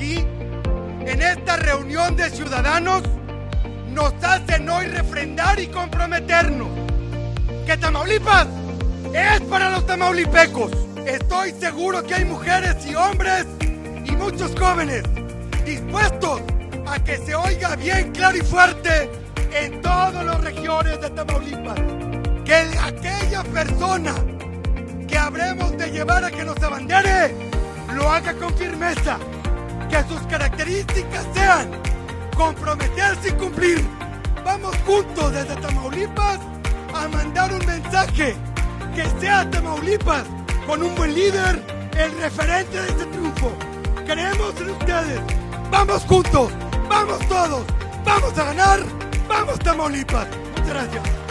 aquí en esta reunión de ciudadanos nos hacen hoy refrendar y comprometernos que Tamaulipas es para los tamaulipecos. Estoy seguro que hay mujeres y hombres y muchos jóvenes dispuestos a que se oiga bien claro y fuerte en todas las regiones de Tamaulipas. Que aquella persona que habremos de llevar a que nos abandere lo haga con firmeza. Que sus características sean comprometerse y cumplir. Vamos juntos desde Tamaulipas a mandar un mensaje que sea Tamaulipas con un buen líder, el referente de este triunfo. Creemos en ustedes. Vamos juntos, vamos todos, vamos a ganar, vamos Tamaulipas. Muchas gracias.